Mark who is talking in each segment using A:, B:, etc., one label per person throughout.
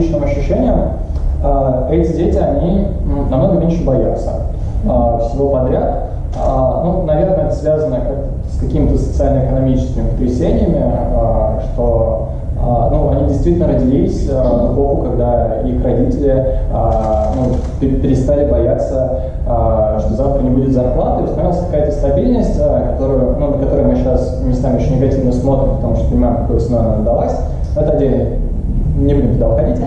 A: личным ощущениям, э, эти дети, они намного меньше боятся э, всего подряд. Э, ну, наверное, это связано с какими-то социально-экономическими потрясениями, что а, ну, они действительно родились в эпоху, когда их родители а, ну, перестали бояться, а, что завтра не будет зарплаты, установилась какая-то стабильность, которую, ну, на которую мы сейчас местами очень негативно смотрим, потому что понимаем, какой ценой она далась. Это отдельно, не будем туда уходить.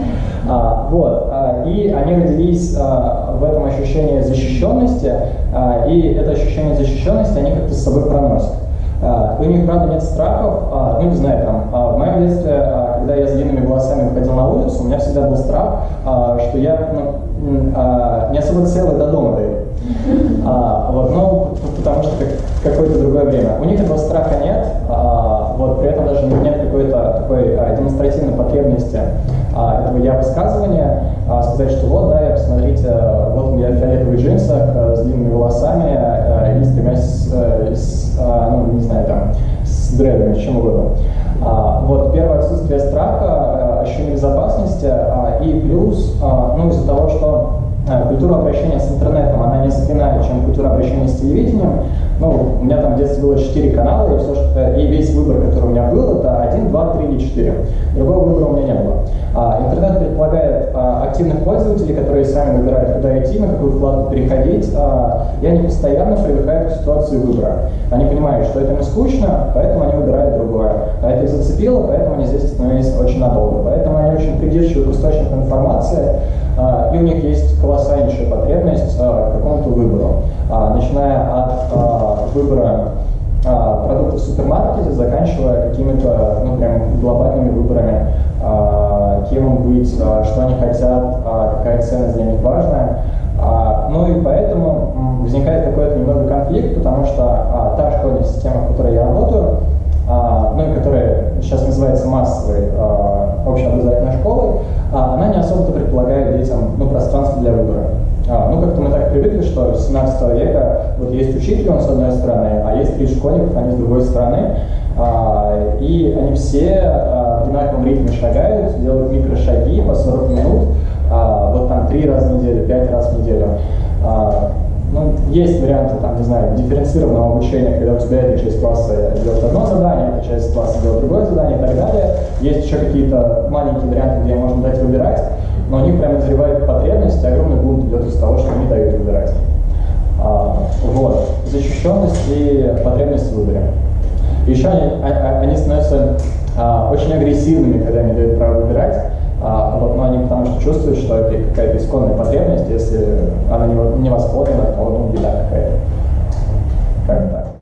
A: А, вот, а, и они родились а, в этом ощущении защищенности, а, и это ощущение защищенности они как-то с собой проносят. А, у них, правда, нет страхов, а, ну, не знаю, там, а, в моем детстве, когда я с длинными волосами выходил на улицу, у меня всегда был страх, что я ну, не особо целый до дома дойду. Вот, ну, потому что как, какое-то другое время. У них этого страха нет, при этом даже нет какой-то такой демонстративной потребности этого я высказывания, сказать, что вот, да, я, посмотрите, вот я в фиолетовых джинсах с длинными волосами и с с, с, ну, не знаю, там, с дредами, чем угодно. А, вот первое отсутствие страха, ощущение безопасности, а, и плюс, а, ну, из-за того, что а, культура обращения с интернетом, она несколько иная, чем культура обращения с телевидением. Ну, у меня там в детстве было 4 канала, и, все, что, и весь выбор, который у меня был, это 1, 2, 3 или 4. Другого выбора у меня не было. А, интернет предполагает а, активных пользователей, которые сами выбирают, куда идти, на какую вкладку переходить, а, и они постоянно привыкают к ситуации выбора. Они понимают, что это им скучно, поэтому они выбирают другое. А это их зацепило, поэтому они здесь остановились очень надолго. Поэтому они очень придирчивы к источникам информации, а, и у них есть колоссальнейшая потребность а, к какому-то выбору, а, начиная от выбора продуктов в супермаркете, заканчивая какими-то ну, прям глобальными выборами, кем быть, что они хотят, какая ценность для них важная. Ну и поэтому возникает какой-то немного конфликт, потому что та школьная система, в которой я работаю, ну и которая сейчас называется массовой общеобразовательной школой, а она не особо-то предполагает детям ну, пространство для выбора. А, ну, как-то мы так привыкли, что с 17 века вот есть учитель, он с одной стороны, а есть три школьников, они с другой стороны. А, и они все а, в одинаковом ритме шагают, делают микрошаги по 40 минут, а, вот там три раза в неделю, пять раз в неделю. А, ну, есть варианты, там, не знаю, дифференцированного обучения, когда у тебя эта часть класса делает одно задание, эта часть класса делает другое задание и так далее. Есть еще какие-то маленькие варианты, где можно дать выбирать, но у них прямо назревает потребность, и огромный бунт идет из того, что они дают выбирать. А, вот. Защищенность и потребность в выборе. Еще они, а, а, они становятся а, очень агрессивными, когда они дают право выбирать. А, вот, но они потому что чувствуют, что это какая-то исконная потребность, если она не, не восполнена, то ну, беда какая-то. Как так.